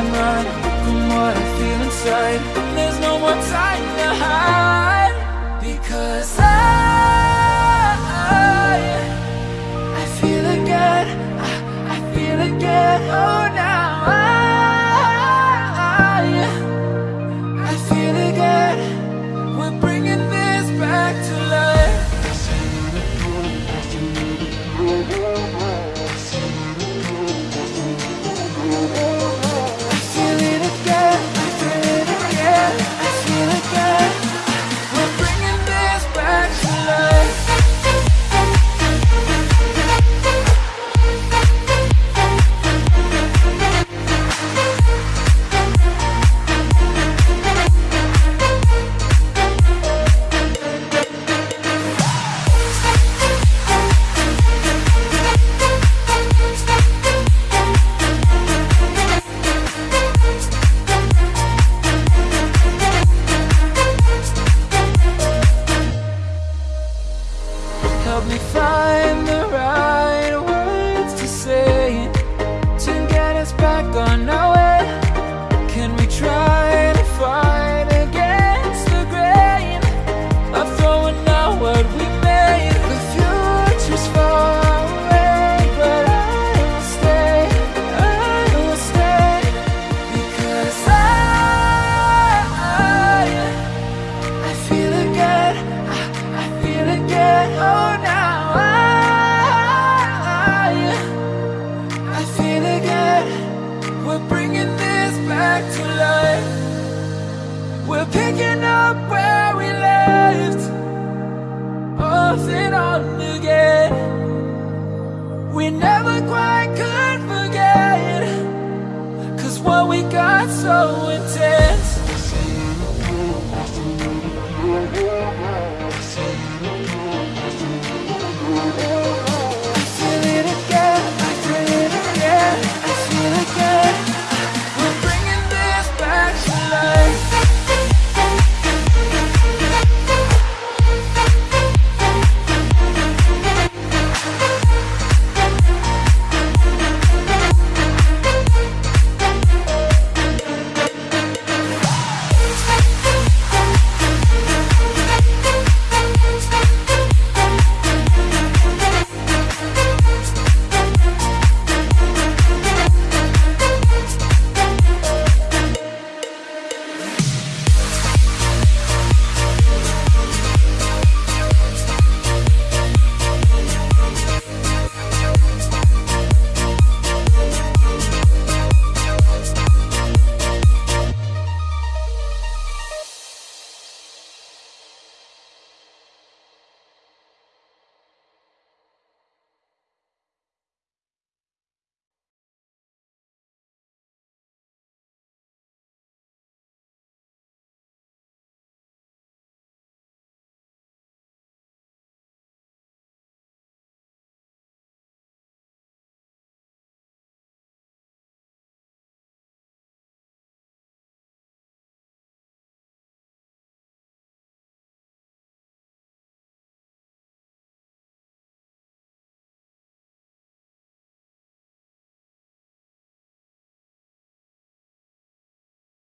am right from what I feel inside. There's no more time to hide. Picking up where we left Off and on again. We never quite could forget Cause what we got so intense.